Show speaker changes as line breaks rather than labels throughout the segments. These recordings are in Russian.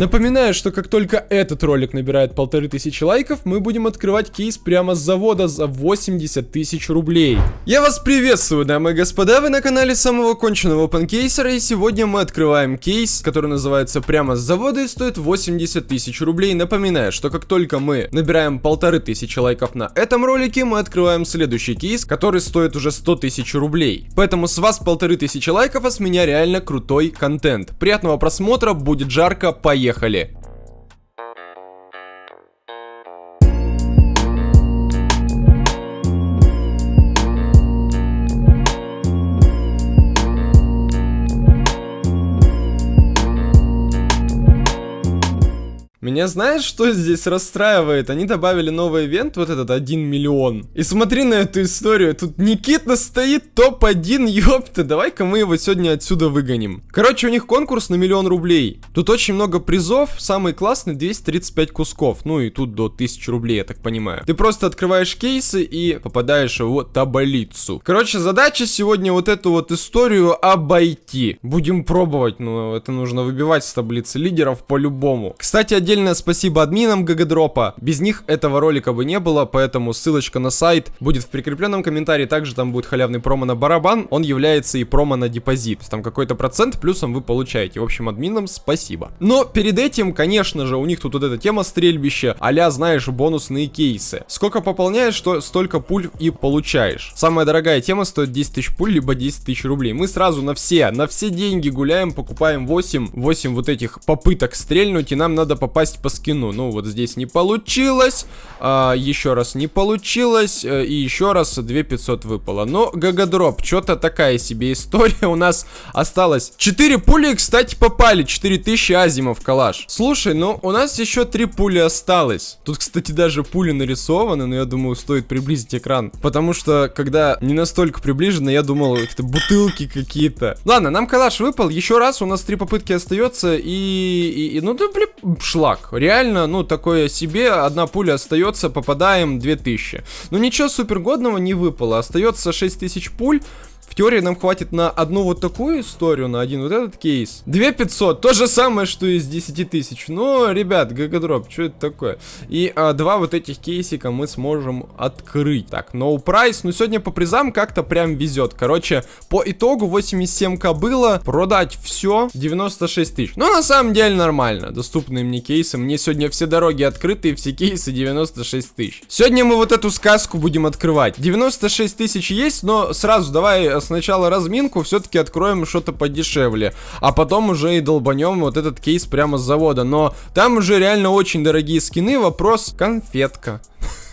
Напоминаю, что как только этот ролик набирает полторы тысячи лайков, мы будем открывать кейс прямо с завода за 80 тысяч рублей. Я вас приветствую, дамы и господа, вы на канале самого конченого опенкейсера, и сегодня мы открываем кейс, который называется прямо с завода и стоит 80 тысяч рублей. Напоминаю, что как только мы набираем полторы тысячи лайков на этом ролике, мы открываем следующий кейс, который стоит уже 100 тысяч рублей. Поэтому с вас полторы тысячи лайков, а с меня реально крутой контент. Приятного просмотра, будет жарко, поехали! приехали. Меня знаешь, что здесь расстраивает? Они добавили новый ивент, вот этот 1 миллион. И смотри на эту историю. Тут Никита стоит топ-1, ёпта. Давай-ка мы его сегодня отсюда выгоним. Короче, у них конкурс на миллион рублей. Тут очень много призов. Самый классный 235 кусков. Ну и тут до 1000 рублей, я так понимаю. Ты просто открываешь кейсы и попадаешь в таблицу. Короче, задача сегодня вот эту вот историю обойти. Будем пробовать, но это нужно выбивать с таблицы лидеров по-любому. Кстати, отдельно Отдельное спасибо админам Гагадропа. Без них этого ролика бы не было, поэтому ссылочка на сайт будет в прикрепленном комментарии. Также там будет халявный промо на барабан. Он является и промо на депозит. Там какой-то процент плюсом вы получаете. В общем, админам спасибо. Но перед этим, конечно же, у них тут вот эта тема стрельбища, а знаешь, бонусные кейсы. Сколько пополняешь, что столько пуль и получаешь. Самая дорогая тема стоит 10 тысяч пуль, либо 10 тысяч рублей. Мы сразу на все, на все деньги гуляем, покупаем 8, 8 вот этих попыток стрельнуть, и нам надо попасть по скину. Ну, вот здесь не получилось. А, еще раз не получилось. Э, и еще раз 2500 выпало. Но, GGDrop, что-то такая себе история у нас осталась. 4 пули, кстати, попали. 4000 азимов калаш. Слушай, ну, у нас еще 3 пули осталось. Тут, кстати, даже пули нарисованы, но я думаю, стоит приблизить экран. Потому что, когда не настолько приближено, я думал, это бутылки какие-то. Ладно, нам калаш выпал. Еще раз, у нас 3 попытки остается. И, и, и ну, да, блин, шла флаг. Реально, ну, такое себе, одна пуля остается, попадаем 2000. Ну, ничего супергодного не выпало, остается 6000 пуль. В теории нам хватит на одну вот такую историю, на один вот этот кейс. 2500, то же самое, что и с 10 тысяч. Но, ребят, GGDrop, что это такое? И а, два вот этих кейсика мы сможем открыть. Так, no price, ну сегодня по призам как-то прям везет. Короче, по итогу 87к было, продать все 96 тысяч. Ну, на самом деле нормально, доступные мне кейсы. Мне сегодня все дороги открыты, все кейсы 96 тысяч. Сегодня мы вот эту сказку будем открывать. 96 тысяч есть, но сразу давай сначала разминку, все-таки откроем что-то подешевле. А потом уже и долбанем вот этот кейс прямо с завода. Но там уже реально очень дорогие скины. Вопрос конфетка.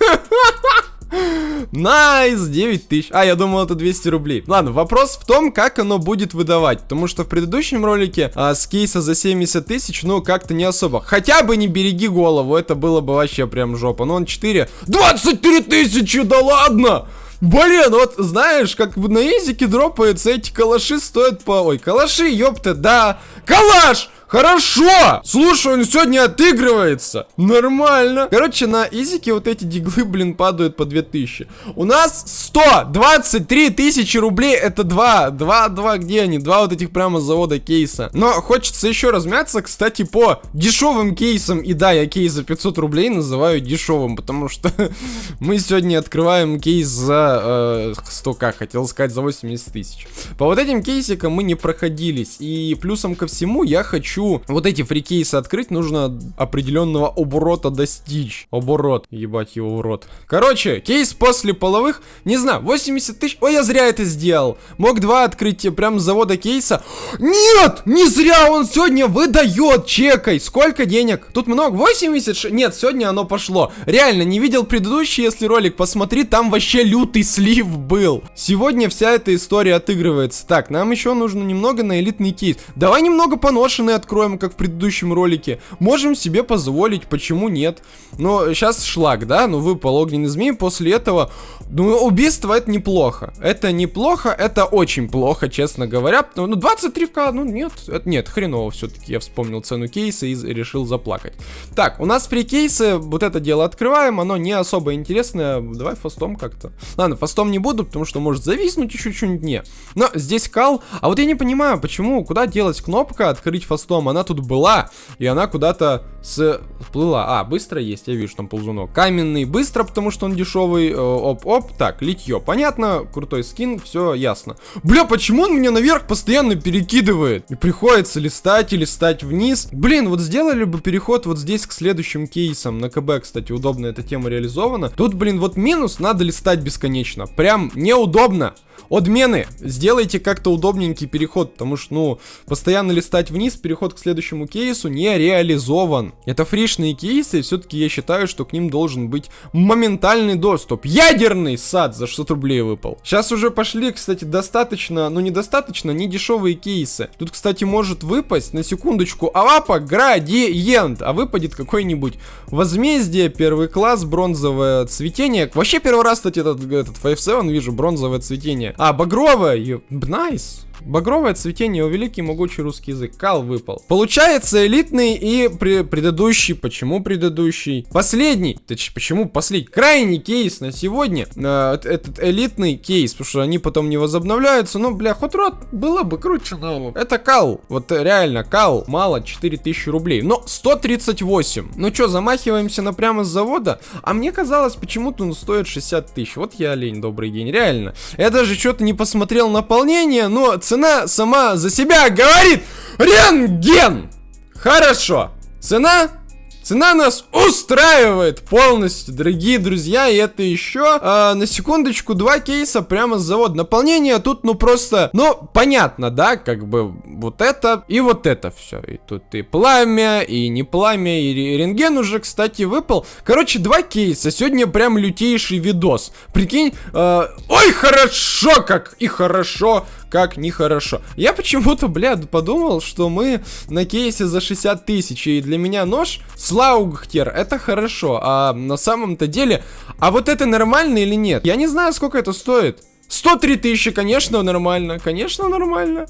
Nice, nice, 9 тысяч. А, я думал, это 200 рублей. Ладно, вопрос в том, как оно будет выдавать. Потому что в предыдущем ролике а, с кейса за 70 тысяч, ну, как-то не особо. Хотя бы не береги голову, это было бы вообще прям жопа. Ну, он 4. 23 тысячи, да ладно! Блин, вот знаешь, как на изике дропаются эти калаши стоят по... Ой, калаши, ёпта, да. Калаш! Хорошо! Слушай, он сегодня отыгрывается. Нормально. Короче, на изике вот эти диглы, блин, падают по 2000. У нас 123 тысячи рублей. Это два. Два, два, где они? Два вот этих прямо завода кейса. Но хочется еще размяться, кстати, по дешевым кейсам. И да, я кейс за 500 рублей называю дешевым, потому что мы сегодня открываем кейс за э, 100к, хотел сказать, за 80 тысяч. По вот этим кейсикам мы не проходились. И плюсом ко всему я хочу хочу вот эти фрикейсы открыть, нужно определенного оборота достичь. Оборот, ебать его в рот. Короче, кейс после половых, не знаю, 80 тысяч. Ой, я зря это сделал. Мог два открыть прям с завода кейса. Нет, не зря он сегодня выдает, чекай. Сколько денег? Тут много, 86? Нет, сегодня оно пошло. Реально, не видел предыдущий, если ролик посмотри, там вообще лютый слив был. Сегодня вся эта история отыгрывается. Так, нам еще нужно немного на элитный кейс. Давай немного поношенный откроем, как в предыдущем ролике. Можем себе позволить, почему нет? Но сейчас шлак, да? Ну, выпал огненный змей, после этого... Ну, убийство это неплохо. Это неплохо, это очень плохо, честно говоря. Ну, 23к, ну нет, это нет, хреново все-таки. Я вспомнил цену кейса и решил заплакать. Так, у нас при кейсе вот это дело открываем, оно не особо интересное. Давай фастом как-то. Ладно, фастом не буду, потому что может зависнуть еще что-нибудь не. Но здесь кал. А вот я не понимаю, почему, куда делать кнопка открыть фастом том, она тут была, и она куда-то сплыла. А, быстро есть, я вижу там ползунок. Каменный, быстро, потому что он дешевый. Э, оп-оп, так, литье. Понятно, крутой скин, все ясно. Бля, почему он меня наверх постоянно перекидывает? И приходится листать и листать вниз. Блин, вот сделали бы переход вот здесь к следующим кейсам. На КБ, кстати, удобно эта тема реализована. Тут, блин, вот минус, надо листать бесконечно. Прям неудобно. Отмены, сделайте как-то удобненький переход, потому что, ну, постоянно листать вниз, переход к следующему кейсу не реализован. Это фришные кейсы, и все-таки я считаю, что к ним должен быть моментальный доступ. Ядерный сад за 600 рублей выпал. Сейчас уже пошли, кстати, достаточно, ну, недостаточно, не дешевые кейсы. Тут, кстати, может выпасть, на секундочку, авапа градиент, а выпадет какой-нибудь возмездие, первый класс, бронзовое цветение. Вообще первый раз, кстати, этот, этот 5-7 вижу, бронзовое цветение. А, багровое, найс. Багровое цветение, у великий могучий русский язык. Кал выпал. Получается элитный и при предыдущий. Почему предыдущий? Последний. Точнее, почему последний? Крайний кейс на сегодня. Э, этот элитный кейс. Потому что они потом не возобновляются. Ну, бля, хоть рот было бы круче, но... Это кал. Вот реально, кал. Мало, 4000 рублей. Но 138. Ну что, замахиваемся на прямо с завода? А мне казалось, почему-то он стоит 60 тысяч. Вот я олень, добрый день. Реально. Я даже что-то не посмотрел наполнение, но цена сама за себя говорит. Рентген! Хорошо. Цена Цена нас устраивает полностью, дорогие друзья, и это еще, э, на секундочку, два кейса прямо с завода. Наполнение тут, ну, просто, ну, понятно, да, как бы вот это и вот это все. И тут и пламя, и не пламя, и рентген уже, кстати, выпал. Короче, два кейса, сегодня прям лютейший видос. Прикинь, э, ой, хорошо как, и хорошо, как нехорошо. Я почему-то, блядь, подумал, что мы на кейсе за 60 тысяч, и для меня нож Слаугхтер, это хорошо, а на самом-то деле, а вот это нормально или нет? Я не знаю, сколько это стоит. 103 тысячи, конечно, нормально. Конечно, нормально.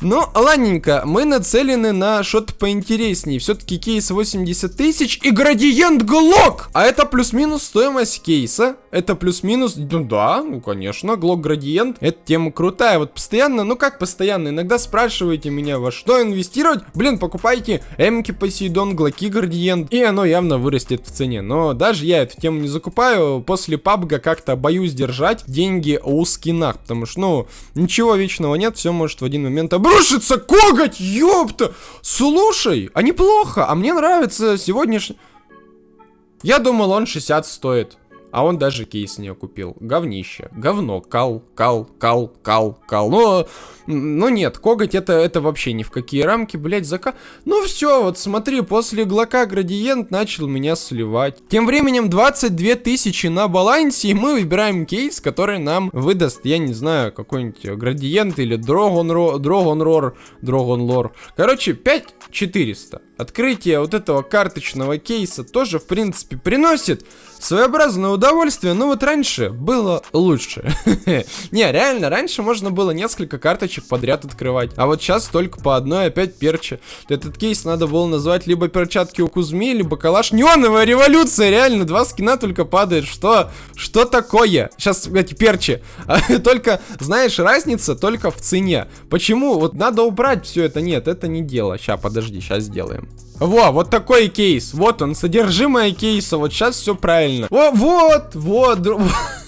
Но, ладненько, мы нацелены на что-то поинтереснее. Все-таки кейс 80 тысяч и градиент глок. А это плюс-минус стоимость кейса. Это плюс-минус, ну да, ну конечно, глок градиент. Эта тема крутая. Вот постоянно, ну как постоянно, иногда спрашиваете меня, во что инвестировать. Блин, покупайте эмки Посейдон, глоки градиент. И оно явно вырастет в цене. Но даже я эту тему не закупаю. После пабга как-то боюсь держать деньги у скинах, потому что, ну, ничего вечного нет, все может в один момент обрушиться. Коготь, ёпта! Слушай, а неплохо, а мне нравится сегодняшний... Я думал, он 60 стоит. А он даже кейс не купил. Говнище. Говно. Кал, кал, кал, кал, кал. Но, ну нет, коготь это, это вообще ни в какие рамки, блять, зака... Ну все, вот смотри, после глока градиент начал меня сливать. Тем временем 22 тысячи на балансе, и мы выбираем кейс, который нам выдаст, я не знаю, какой-нибудь градиент или дрогон, дрогон рор, дрогон лор. Короче, 5400. Открытие вот этого карточного кейса тоже, в принципе, приносит своеобразное удовольствие, но вот раньше было лучше. Не, реально, раньше можно было несколько карточек подряд открывать, а вот сейчас только по одной опять перчи. Этот кейс надо было назвать либо перчатки у Кузьми, либо калаш. Неоновая революция, реально, два скина только падает. Что? Что такое? Сейчас, эти перчи. только, знаешь, разница только в цене. Почему? Вот надо убрать все это. Нет, это не дело. Сейчас, подожди, сейчас сделаем. Во, вот такой кейс. Вот он, содержимое кейса. Вот сейчас все правильно. О, вот, вот.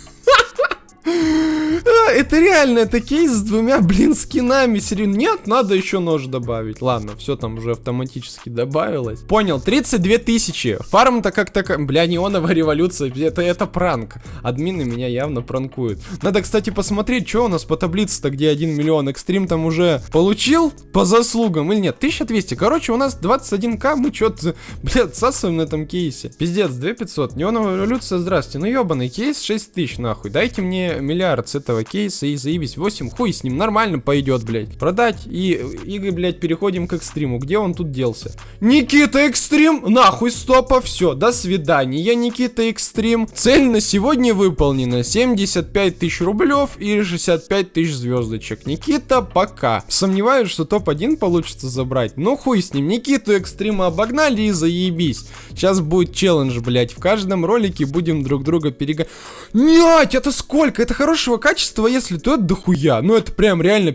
Это реально, это кейс с двумя, блин, скинами. Серьезно, нет, надо еще нож добавить. Ладно, все там уже автоматически добавилось. Понял, 32 тысячи. Фарм-то как то Бля, неоновая революция. Это, это пранк. Админы меня явно пранкуют. Надо, кстати, посмотреть, что у нас по таблице-то, где 1 миллион. Экстрим там уже получил по заслугам или нет? 1200. Короче, у нас 21к. Мы что-то, блядь, отсасываем на этом кейсе. Пиздец, 2500. Неоновая революция, здрасте. Ну ебаный кейс 6000, нахуй. Дайте мне миллиард с этого кейса и заебись 8, хуй с ним, нормально пойдет, блядь. Продать и, и, блядь, переходим к экстриму. Где он тут делся? Никита Экстрим, нахуй стопа, все, до свидания. Я Никита Экстрим. Цель на сегодня выполнена. 75 тысяч рублев и 65 тысяч звездочек. Никита, пока. Сомневаюсь, что топ-1 получится забрать. Ну хуй с ним. Никиту Экстрима обогнали и заебись. Сейчас будет челлендж, блядь. В каждом ролике будем друг друга перегонять. Нет, это сколько? Это хорошего качества, если то это дохуя. Ну, это прям реально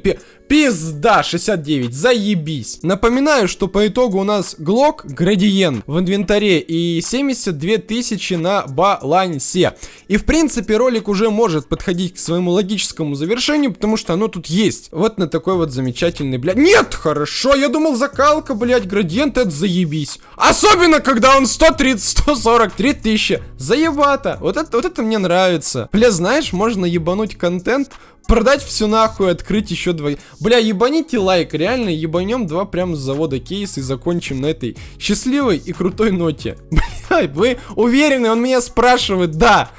Пизда, 69, заебись. Напоминаю, что по итогу у нас Глок, градиент в инвентаре и 72 тысячи на балансе. И в принципе ролик уже может подходить к своему логическому завершению, потому что оно тут есть. Вот на такой вот замечательный, блядь. Нет, хорошо, я думал закалка, блядь, градиент это заебись. Особенно, когда он 130-143 тысячи. Заебато. Вот это, вот это мне нравится. Бля, знаешь, можно ебануть контент продать все нахуй, открыть еще два. Бля, ебаните лайк, реально ебанем два прям с завода кейс и закончим на этой счастливой и крутой ноте. Бля, вы уверены? Он меня спрашивает, да.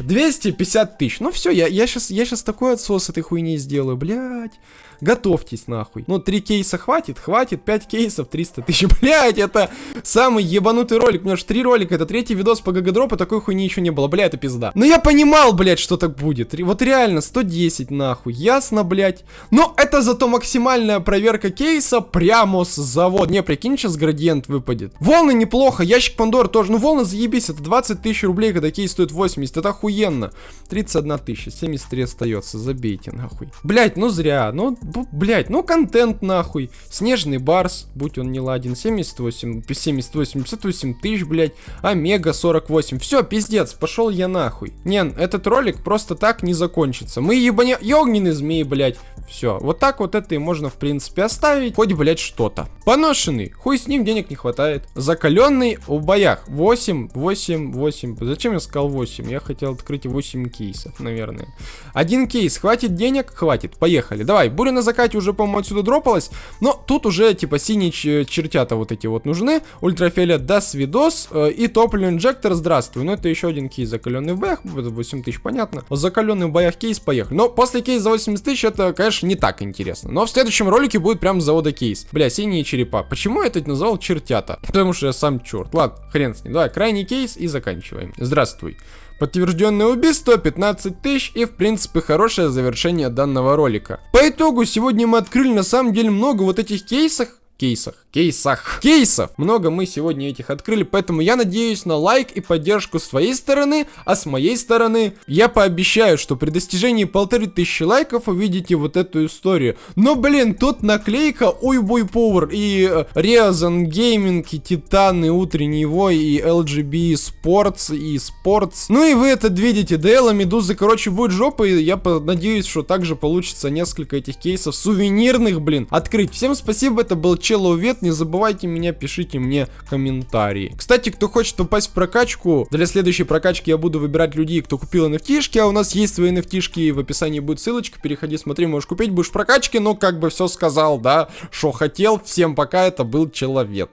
250 тысяч. Ну все, я, я, сейчас, я сейчас такой отсос этой хуйни сделаю, блядь. Готовьтесь нахуй. Ну, 3 кейса хватит? Хватит. 5 кейсов, 300 тысяч. Блядь, это самый ебанутый ролик. У меня же 3 ролика. Это третий видос по гагадропу. Такой хуйни еще не было. Бля, это пизда. Но я понимал, блядь, что так будет. Вот реально, 110 нахуй. Ясно, блядь. Но это зато максимальная проверка кейса прямо с завода. Не, прикинь, сейчас градиент выпадет. Волны неплохо. Ящик Пандор тоже. Ну, волны заебись. Это 20 тысяч рублей, когда кейс стоит 80. Это охуенно. 31 тысяча. 73 остается. Забейте, нахуй. Блядь, ну зря. Ну, блять, ну контент нахуй. Снежный барс, будь он не ладен, 78, 78, 58 тысяч, блять. Омега 48. Все, пиздец, пошел я нахуй. Не, этот ролик просто так не закончится. Мы ебаня... Огненные змеи, блять. Все, вот так вот это и можно, в принципе, оставить. Хоть, блять, что-то. Поношенный, хуй с ним денег не хватает. Закаленный в боях. 8, 8, 8. Зачем я сказал 8? Я хотел открыть 8 кейсов, наверное. Один кейс, хватит денег? Хватит, поехали. Давай, буря на закате уже, по-моему, отсюда дропалась. Но тут уже, типа, синие чертята вот эти вот нужны. Ультрафиолет, да, свидос. Э, и топливный инжектор, здравствуй. Ну, это еще один кейс, закаленный в боях. 8 тысяч, понятно. Закаленный в боях кейс, поехали. Но после кейса за 80 тысяч, это, конечно, не так интересно. Но в следующем ролике будет прям завода кейс. Бля, синие черепа. Почему я это назвал чертята? Потому что я сам черт. Ладно, хрен с ним. Давай, крайний кейс и заканчиваем. Здравствуй. Подтвержденное убийство 15 тысяч и в принципе хорошее завершение данного ролика. По итогу сегодня мы открыли на самом деле много вот этих кейсов, кейсах, кейсах, кейсов. Много мы сегодня этих открыли, поэтому я надеюсь на лайк и поддержку с твоей стороны, а с моей стороны я пообещаю, что при достижении полторы тысячи лайков увидите вот эту историю. Но, блин, тут наклейка Ой Бой Power и Gaming, и Титан, и Утренний Вой, и LGB Sports, и Sports. Ну и вы это видите, DL, Медузы, короче, будет жопа, и я надеюсь, что также получится несколько этих кейсов сувенирных, блин, открыть. Всем спасибо, это был Челлоу Вет, не забывайте меня, пишите мне комментарии. Кстати, кто хочет попасть в прокачку, для следующей прокачки я буду выбирать людей, кто купил nft а у нас есть свои nft в описании будет ссылочка, переходи, смотри, можешь купить, будешь в прокачке, но как бы все сказал, да, что хотел. Всем пока, это был Человек.